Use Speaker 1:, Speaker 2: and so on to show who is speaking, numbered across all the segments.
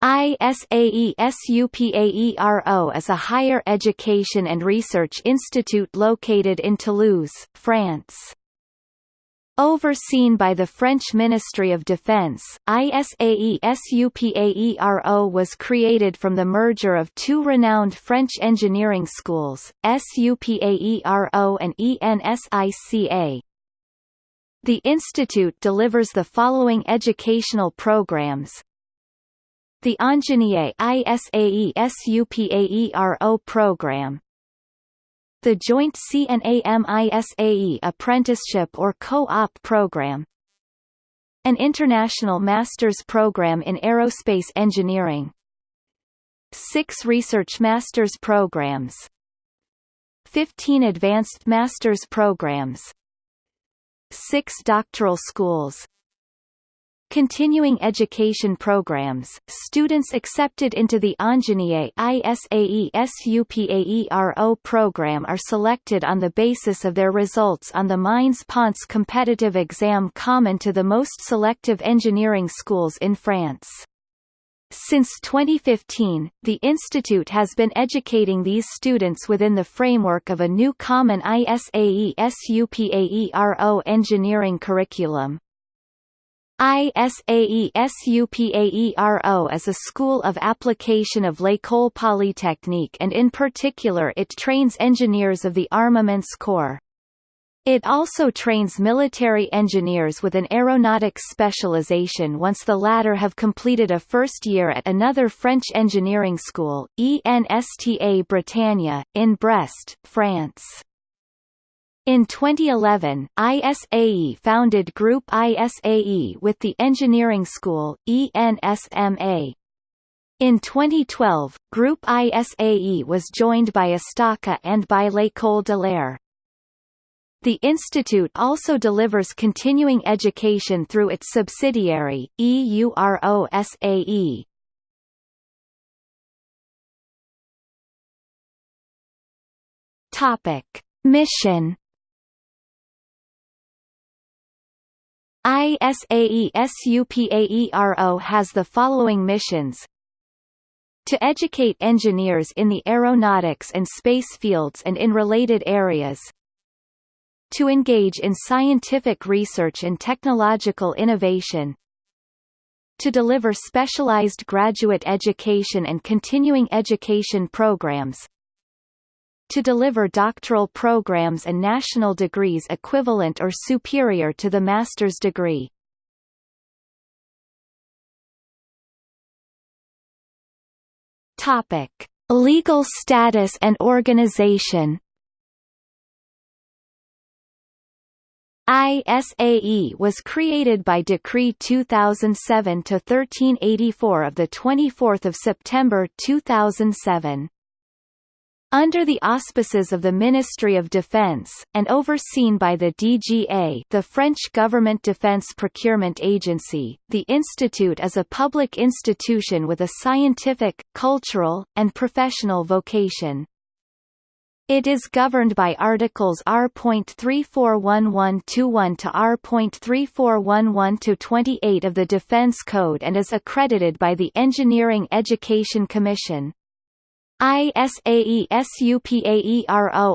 Speaker 1: ISAE-SUPAERO is a higher education and research institute located in Toulouse, France. Overseen by the French Ministry of Defense, ISAE-SUPAERO was created from the merger of two renowned French engineering schools, SUPAERO and ENSICA. The institute delivers the following educational programs, the Ingénieur ISAESUPAERO program. The Joint CNAM-ISAE Apprenticeship or Co-op program. An international master's program in aerospace engineering. Six research master's programs. 15 advanced master's programs. Six doctoral schools Continuing education programs, students accepted into the Ingénieur ISAE SUPAERO program are selected on the basis of their results on the Mines Ponts competitive exam common to the most selective engineering schools in France. Since 2015, the institute has been educating these students within the framework of a new common ISAE SUPAERO engineering curriculum. ISAE-SUPAERO is a school of application of L'École Polytechnique and in particular it trains engineers of the Armaments Corps. It also trains military engineers with an aeronautics specialization once the latter have completed a first year at another French engineering school, ENSTA Bretagne, in Brest, France. In 2011, ISAE founded Group ISAE with the engineering school, ENSMA. In 2012, Group ISAE was joined by Estaca and by l'École de l'Air. The institute also delivers continuing education through its subsidiary, EUROSAE. Mission ISAE-SUPAERO has the following missions. To educate engineers in the aeronautics and space fields and in related areas. To engage in scientific research and technological innovation. To deliver specialized graduate education and continuing education programs to deliver doctoral programs and national degrees equivalent or superior to the master's degree. Topic: Legal status and organization. ISAE was created by Decree 2007-1384 of 24 September 2007 under the auspices of the Ministry of Defense, and overseen by the DGA the French Government Defense Procurement Agency, the institute is a public institution with a scientific, cultural, and professional vocation. It is governed by Articles R.341121 to R.3411 28 of the Defense Code and is accredited by the Engineering Education Commission. ISAE-SUPAERO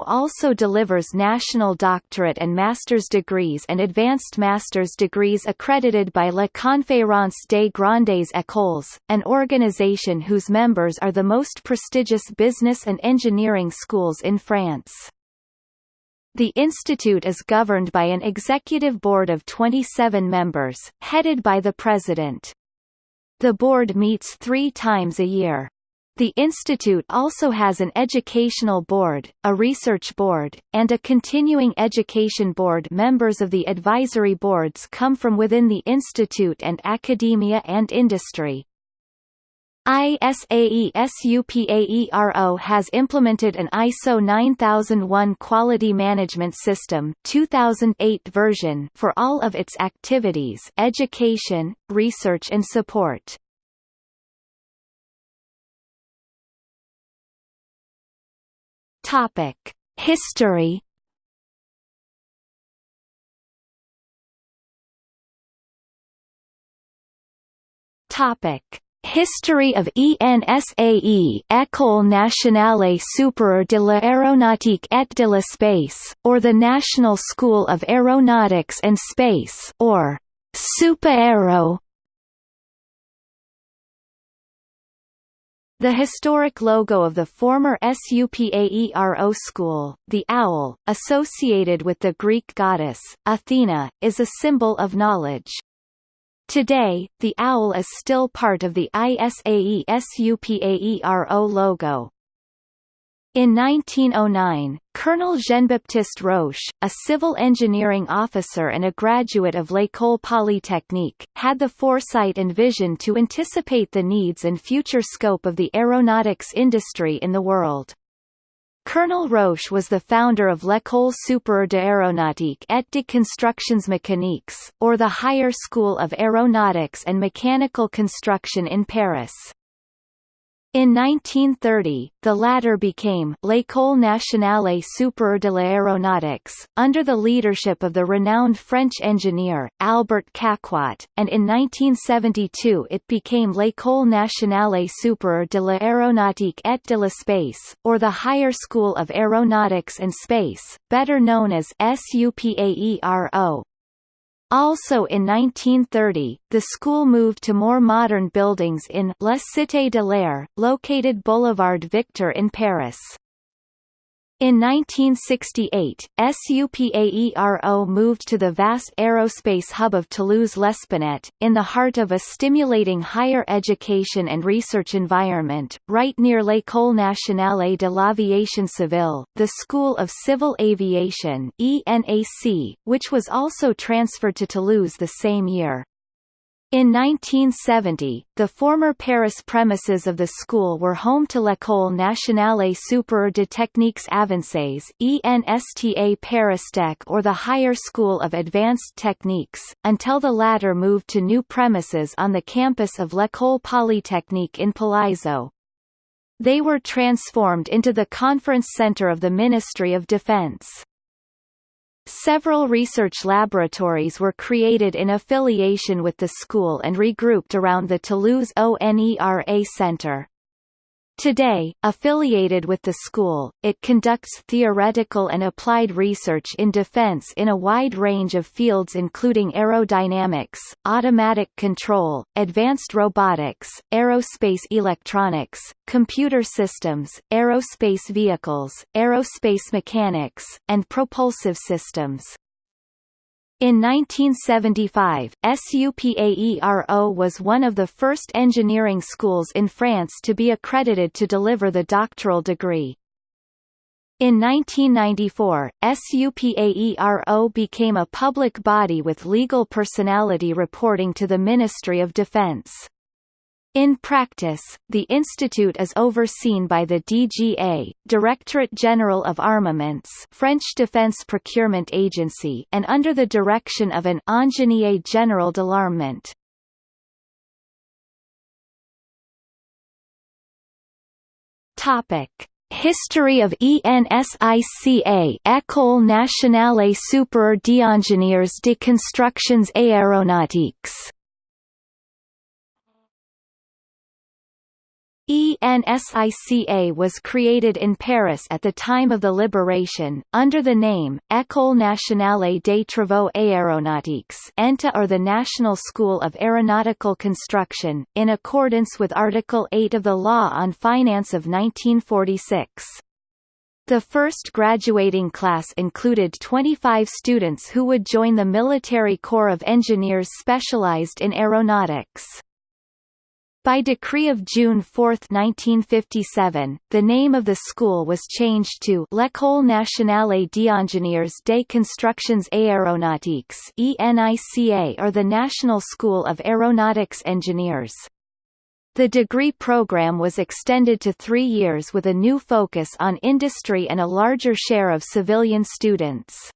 Speaker 1: also delivers national doctorate and master's degrees and advanced master's degrees accredited by La Conférence des Grandes Écoles, an organization whose members are the most prestigious business and engineering schools in France. The institute is governed by an executive board of 27 members, headed by the president. The board meets three times a year. The institute also has an educational board, a research board, and a continuing education board members of the advisory boards come from within the institute and academia and industry. ISAE-SUPAERO has implemented an ISO 9001 quality management system 2008 version for all of its activities education, research and support. Topic: History. Topic: History of ENSAE École nationale supérieure de l'aéronautique et de l'espace, or the National School of Aeronautics and Space or SUPAERO The historic logo of the former SUPAERO school, the owl, associated with the Greek goddess, Athena, is a symbol of knowledge. Today, the owl is still part of the ISAE SUPAERO logo. In 1909, Colonel Jean-Baptiste Roche, a civil engineering officer and a graduate of l'École Polytechnique, had the foresight and vision to anticipate the needs and future scope of the aeronautics industry in the world. Colonel Roche was the founder of l'École supérieure d'aéronautique et de constructions mécaniques, or the Higher School of Aeronautics and Mechanical Construction in Paris. In 1930, the latter became L'École nationale supérieure de l'aéronautique, under the leadership of the renowned French engineer, Albert Caquot, and in 1972 it became L'École nationale supérieure de l'aéronautique et de l'espace, or the Higher School of Aeronautics and Space, better known as SUPAERO. Also in 1930, the school moved to more modern buildings in La Cité de l'Air, located Boulevard Victor in Paris. In 1968, SUPAERO moved to the vast aerospace hub of Toulouse-Lespinet, in the heart of a stimulating higher education and research environment, right near l'École nationale de l'aviation civile, the School of Civil Aviation ENAC, which was also transferred to Toulouse the same year. In 1970, the former Paris premises of the school were home to l'École nationale supérieure de techniques avancées ENSTA Paristech or the Higher School of Advanced Techniques, until the latter moved to new premises on the campus of l'École Polytechnique in Palaiseau. They were transformed into the conference center of the Ministry of Defense. Several research laboratories were created in affiliation with the school and regrouped around the Toulouse ONERA Center. Today, affiliated with the school, it conducts theoretical and applied research in defense in a wide range of fields including aerodynamics, automatic control, advanced robotics, aerospace electronics, computer systems, aerospace vehicles, aerospace mechanics, and propulsive systems. In 1975, SUPAERO was one of the first engineering schools in France to be accredited to deliver the doctoral degree. In 1994, SUPAERO became a public body with legal personality reporting to the Ministry of Defense. In practice, the institute is overseen by the DGA, Directorate General of Armaments French Defense Procurement Agency and under the direction of an Ingénieur Général de l'Armement. Topic: History of ENSICA École nationale supérieure d'ingénieurs de constructions aéronautiques ENSICA was created in Paris at the time of the Liberation, under the name, École nationale des travaux aéronautiques ENTA or the National School of Aeronautical Construction, in accordance with Article 8 of the Law on Finance of 1946. The first graduating class included 25 students who would join the Military Corps of Engineers specialized in aeronautics. By decree of June 4, 1957, the name of the school was changed to L'École nationale d'ingénieurs des constructions aéronautiques ENICA or the National School of Aeronautics Engineers. The degree program was extended to three years with a new focus on industry and a larger share of civilian students.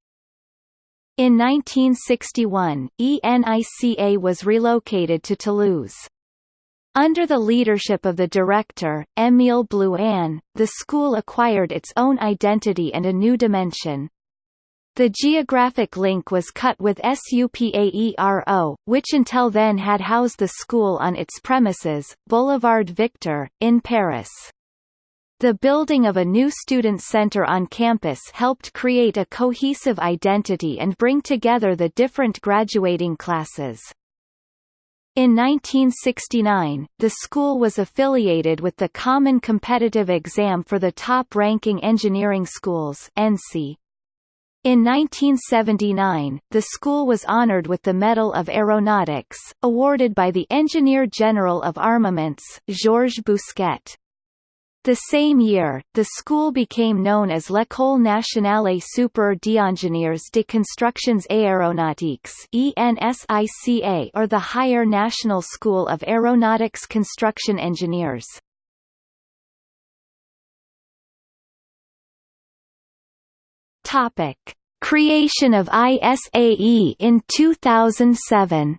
Speaker 1: In 1961, ENICA was relocated to Toulouse. Under the leadership of the director, Émile Blouin, the school acquired its own identity and a new dimension. The geographic link was cut with SUPAERO, which until then had housed the school on its premises, Boulevard Victor, in Paris. The building of a new student center on campus helped create a cohesive identity and bring together the different graduating classes. In 1969, the school was affiliated with the Common Competitive Exam for the Top-Ranking Engineering Schools (ENSI). In 1979, the school was honored with the Medal of Aeronautics, awarded by the Engineer General of Armaments, Georges Bousquet. The same year, the school became known as l'École nationale supérieure d'ingénieurs de constructions aéronautiques or the Higher National School of Aeronautics Construction Engineers. Creation of ISAE in 2007.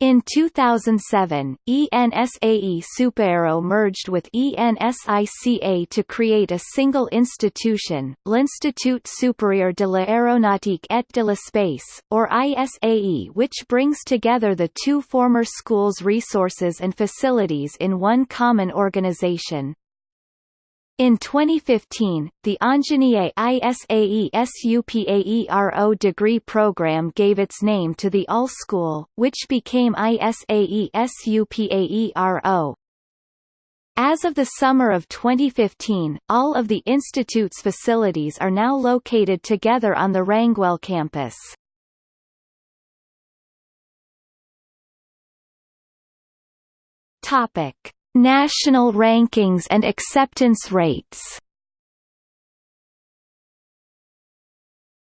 Speaker 1: In 2007, ENSAE SUPAERO merged with ENSICA to create a single institution, l'Institut Supérieur de l'Aéronautique et de l'Espace, or ISAE which brings together the two former schools' resources and facilities in one common organization. In 2015, the Ingénieur ISAE SUPAERO degree program gave its name to the ALL School, which became ISAE SUPAERO. As of the summer of 2015, all of the institute's facilities are now located together on the Rangueil campus. Topic National rankings and acceptance rates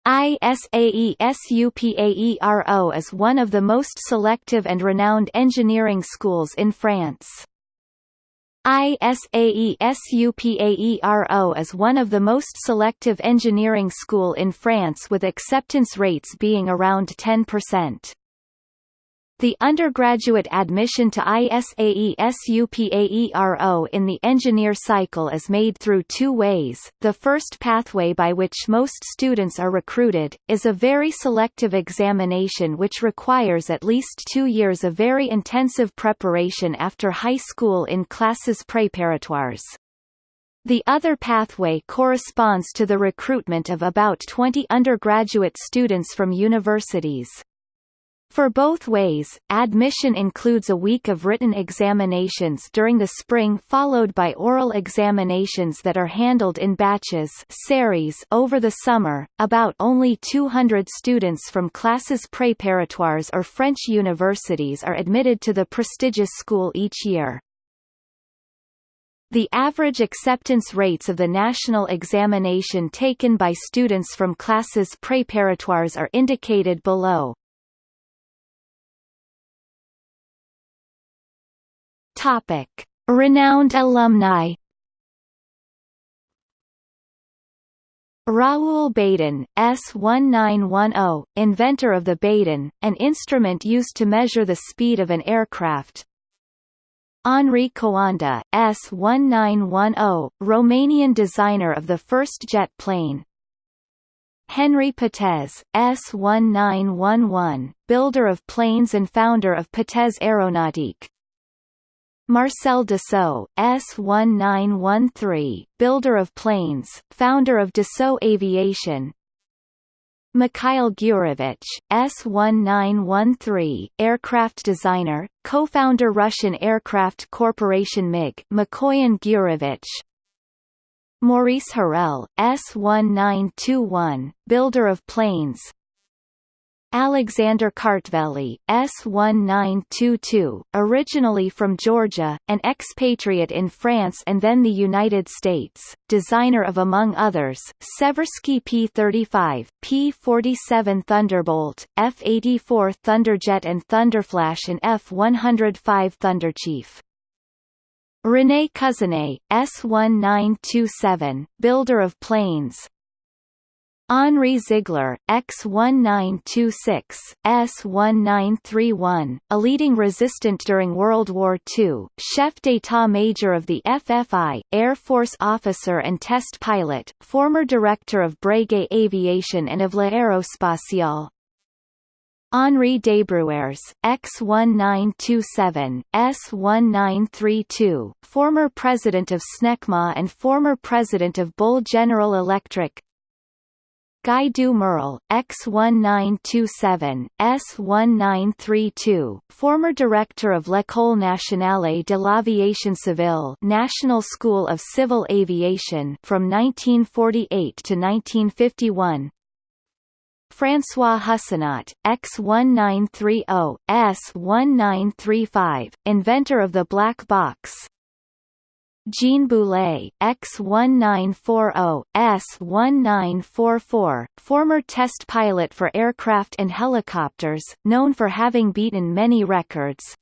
Speaker 1: ISAE SUPAERO is one of the most selective and renowned engineering schools in France. ISAE SUPAERO is one of the most selective engineering school in France with acceptance rates being around 10%. The undergraduate admission to ISAE SUPAERO in the engineer cycle is made through two ways. The first pathway by which most students are recruited, is a very selective examination which requires at least two years of very intensive preparation after high school in classes préparatoires. The other pathway corresponds to the recruitment of about 20 undergraduate students from universities. For both ways, admission includes a week of written examinations during the spring followed by oral examinations that are handled in batches series over the summer. About only 200 students from classes préparatoires or French universities are admitted to the prestigious school each year. The average acceptance rates of the national examination taken by students from classes préparatoires are indicated below. Topic: Renowned alumni. Raoul Badin, S1910, inventor of the badin, an instrument used to measure the speed of an aircraft. Henri Coanda, S1910, Romanian designer of the first jet plane. Henri Potez, S1911, builder of planes and founder of Potez Aeronautique. Marcel Dassault, S1913, builder of planes, founder of Dassault Aviation. Mikhail Gurevich, S1913, aircraft designer, co-founder Russian Aircraft Corporation MiG Mikoyan Gurevich. Maurice Hurel, S1921, builder of planes, Alexander Kartveli, S1922, originally from Georgia, an expatriate in France and then the United States, designer of among others, Seversky P-35, P-47 Thunderbolt, F-84 Thunderjet and Thunderflash and F-105 Thunderchief. René Couzinet, S1927, builder of planes, Henri Ziegler, X-1926, S-1931, a leading resistant during World War II, chef d'état-major of the FFI, Air Force officer and test pilot, former director of Breguet Aviation and of l'Aérospatiale, Henri Desbruères, X1927, S1932, former president of SNECMA and former president of Bull General Electric Guy du Merle, X1927, S1932, former director of l'École nationale de l'aviation civile National School of Civil Aviation from 1948 to 1951 François Hussenot, X1930, S1935, inventor of the black box Jean Boulet, X1940, S1944, former test pilot for aircraft and helicopters, known for having beaten many records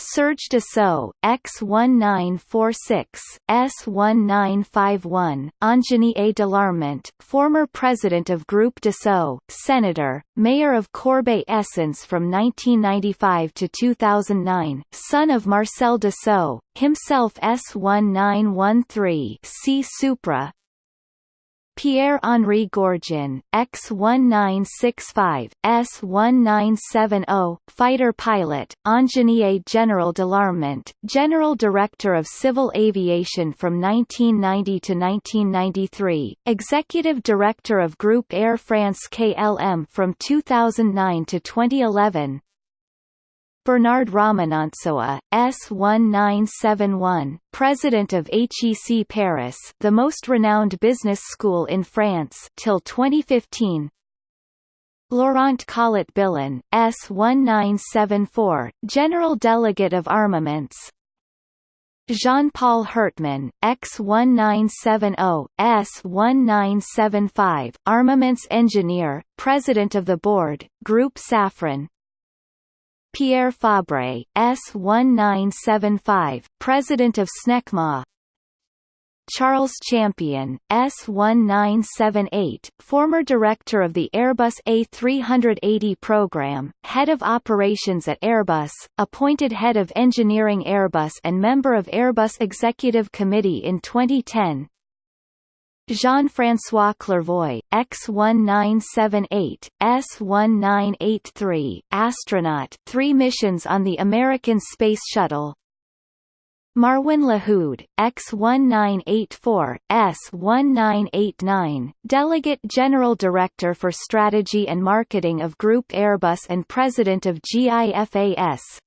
Speaker 1: Serge Dassault, X1946, S1951, Ingénieur de l'Armement, former president of Groupe Dassault, senator, mayor of Corbeil-Essonnes from 1995 to 2009, son of Marcel Dassault, himself S1913 C Supra, Pierre-Henri Gourgeon, X-1965, S-1970, fighter pilot, Ingenier General Delarmont, General Director of Civil Aviation from 1990 to 1993, Executive Director of Groupe Air France KLM from 2009 to 2011, Bernard Ramanantsoa, S1971, president of HEC Paris, the most renowned business school in France, till 2015. Laurent Collet-Billon, S1974, general delegate of armaments. Jean-Paul Herteman, X1970, S1975, armaments engineer, president of the board, Group Safran, Pierre Fabre, S1975, President of SNECMA Charles Champion, S1978, former director of the Airbus A380 program, head of operations at Airbus, appointed head of engineering Airbus and member of Airbus Executive Committee in 2010, Jean-François Clervoy, X-1978, S-1983, astronaut three missions on the American Space Shuttle. Marwan Lahoud, X-1984, S-1989, Delegate General Director for Strategy and Marketing of Group Airbus and President of GIFAS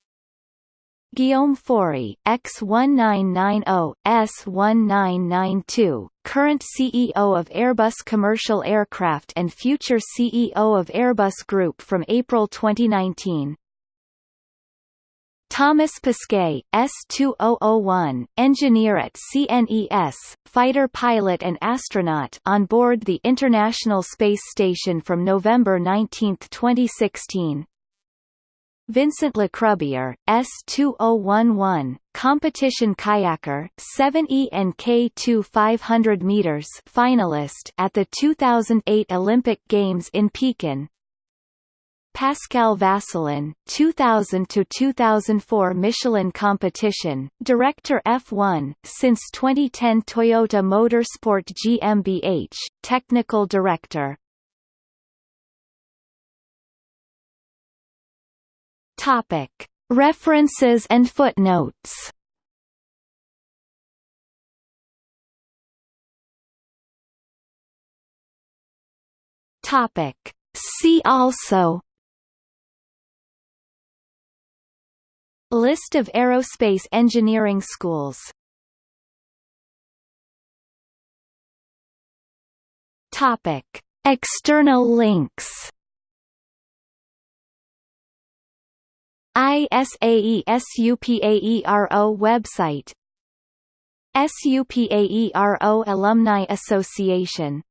Speaker 1: Guillaume Faury, X1990, S1992, current CEO of Airbus Commercial Aircraft and future CEO of Airbus Group from April 2019. Thomas Pesquet, S2001, engineer at CNES, fighter pilot and astronaut on board the International Space Station from November 19, 2016. Vincent Lecrubier, S2011, competition kayaker, 7E and K2 500 meters finalist at the 2008 Olympic Games in Pekin. Pascal Vasselon, 2000 to 2004 Michelin competition, director F1, since 2010 Toyota Motorsport GmbH, technical director. Topic: References and footnotes. Topic: See also. List of aerospace engineering schools. Topic: External links ISAESUPAERO website. SUPAERO Alumni Association